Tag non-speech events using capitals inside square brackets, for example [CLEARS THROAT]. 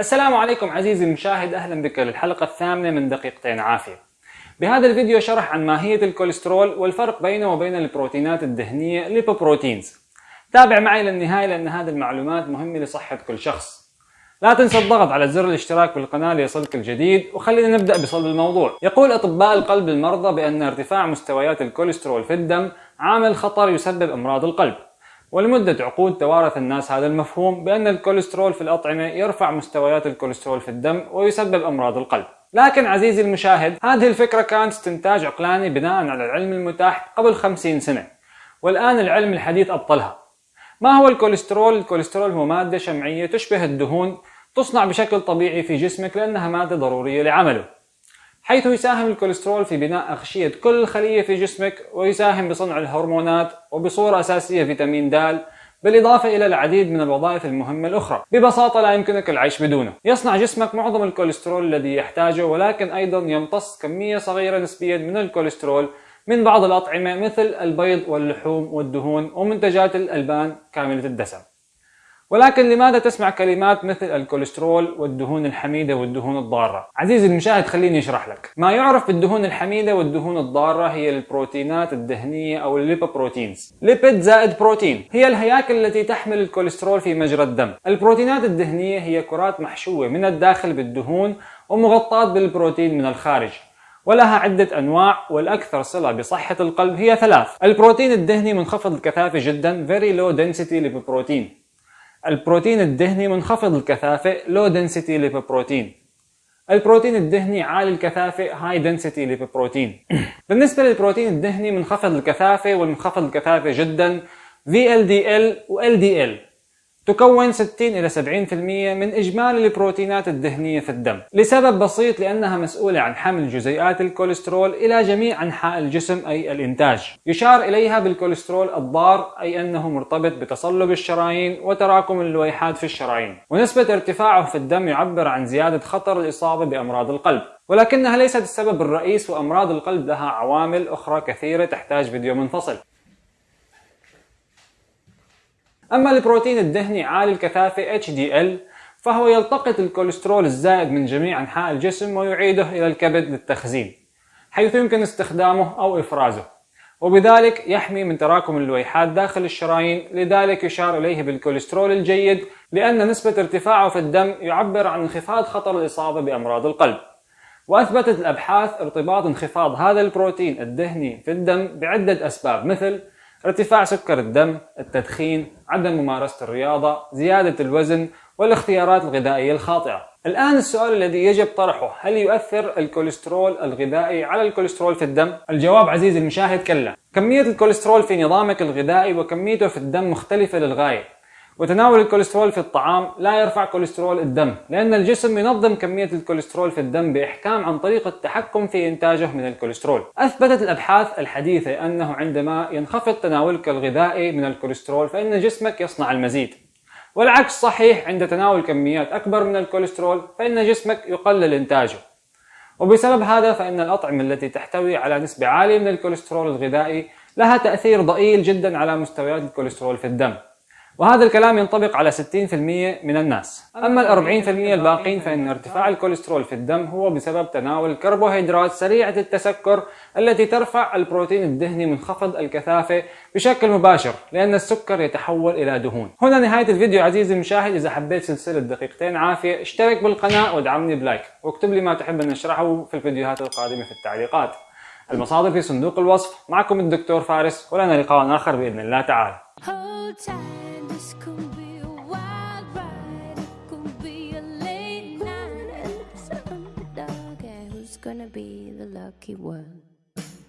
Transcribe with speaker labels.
Speaker 1: السلام عليكم عزيزي المشاهد أهلا بك للحلقة الثامنة من دقيقتين عافية. بهذا الفيديو شرح عن ماهية الكوليسترول والفرق بينه وبين البروتينات الدهنية lipoproteins. تابع معي للنهاية لأن هذه المعلومات مهمة لصحة كل شخص. لا تنسى الضغط على زر الاشتراك بالقناة ليصلك الجديد وخلينا نبدأ بصلب الموضوع. يقول أطباء القلب المرضى بأن ارتفاع مستويات الكوليسترول في الدم عامل خطر يسبب أمراض القلب. ولمدة عقود توارث الناس هذا المفهوم بأن الكوليسترول في الأطعمة يرفع مستويات الكوليسترول في الدم ويسبب أمراض القلب. لكن عزيزي المشاهد هذه الفكرة كانت استنتاج عقلاني بناء على العلم المتاح قبل 50 سنة. والآن العلم الحديث أبطلها. ما هو الكوليسترول؟ الكوليسترول هو مادة شمعية تشبه الدهون تصنع بشكل طبيعي في جسمك لأنها مادة ضرورية لعمله. حيث يساهم الكوليسترول في بناء أغشية كل خلية في جسمك ويساهم بصنع الهرمونات وبصورة أساسية فيتامين د بالإضافة إلى العديد من الوظائف المهمة الأخرى. ببساطة لا يمكنك العيش بدونه. يصنع جسمك معظم الكوليسترول الذي يحتاجه ولكن أيضا يمتص كمية صغيرة نسبيا من الكوليسترول من بعض الأطعمة مثل البيض واللحوم والدهون ومنتجات الألبان كاملة الدسم. ولكن لماذا تسمع كلمات مثل الكوليسترول والدهون الحميدة والدهون الضارة؟ عزيزي المشاهد خليني أشرح لك. ما يعرف بالدهون الحميدة والدهون الضارة هي البروتينات الدهنية أو ال lipoproteins. lipid زائد بروتين هي الهياكل التي تحمل الكوليسترول في مجرى الدم. البروتينات الدهنية هي كرات محشوة من الداخل بالدهون ومغطاة بالبروتين من الخارج. ولها عدة أنواع والأكثر صلة بصحة القلب هي ثلاث البروتين الدهني منخفض الكثافة جدا very low density lipoprotein البروتين الدهني منخفض الكثافة low density lipoprotein. البروتين الدهني عالي الكثافة high density lipoprotein. [CLEARS THROAT] بالنسبة للبروتين الدهني منخفض الكثافة والمنخفض الكثافة جدا VLDL و LDL تكون 60 إلى 70% من إجمالي البروتينات الدهنية في الدم. لسبب بسيط لأنها مسؤولة عن حمل جزيئات الكوليسترول إلى جميع أنحاء الجسم أي الإنتاج. يشار إليها بالكوليسترول الضار أي أنه مرتبط بتصلب الشرايين وتراكم اللويحات في الشرايين. ونسبة ارتفاعه في الدم يعبر عن زيادة خطر الإصابة بأمراض القلب. ولكنها ليست السبب الرئيس وأمراض القلب لها عوامل أخرى كثيرة تحتاج فيديو منفصل. أما البروتين الدهني عالي الكثافة HDL فهو يلتقط الكوليسترول الزائد من جميع أنحاء الجسم ويعيده إلى الكبد للتخزين حيث يمكن استخدامه أو إفرازه وبذلك يحمي من تراكم اللويحات داخل الشرايين لذلك يشار إليه بالكوليسترول الجيد لأن نسبة ارتفاعه في الدم يعبر عن انخفاض خطر الإصابة بأمراض القلب وأثبتت الأبحاث ارتباط انخفاض هذا البروتين الدهني في الدم بعدة أسباب مثل ارتفاع سكر الدم، التدخين، عدم ممارسة الرياضة، زيادة الوزن، والاختيارات الغذائية الخاطئة. الآن السؤال الذي يجب طرحه هل يؤثر الكوليسترول الغذائي على الكوليسترول في الدم؟ الجواب عزيزي المشاهد كلا. كمية الكوليسترول في نظامك الغذائي وكميته في الدم مختلفة للغاية. وتناول الكوليسترول في الطعام لا يرفع كوليسترول الدم لأن الجسم ينظم كمية الكوليسترول في الدم بإحكام عن طريق التحكم في إنتاجه من الكوليسترول. أثبتت الأبحاث الحديثة أنه عندما ينخفض تناولك الغذائي من الكوليسترول فإن جسمك يصنع المزيد. والعكس صحيح عند تناول كميات أكبر من الكوليسترول فإن جسمك يقلل إنتاجه. وبسبب هذا فإن الأطعمة التي تحتوي على نسبة عالية من الكوليسترول الغذائي لها تأثير ضئيل جدا على مستويات الكوليسترول في الدم. وهذا الكلام ينطبق على 60% من الناس. أما ال 40% الباقين فإن ارتفاع الكوليسترول في الدم هو بسبب تناول الكربوهيدرات سريعة التسكر التي ترفع البروتين الدهني منخفض الكثافة بشكل مباشر لأن السكر يتحول إلى دهون. هنا نهاية الفيديو عزيزي المشاهد. إذا حبيت سلسلة دقيقتين عافية اشترك بالقناة وادعمني بلايك. واكتب لي ما تحب أن نشرحه في الفيديوهات القادمة في التعليقات. المصادر في صندوق الوصف. معكم الدكتور فارس ولنا لقاء آخر بإذن الله تعالى. This could be a wild ride, it could be a late night, and who's gonna be the lucky one?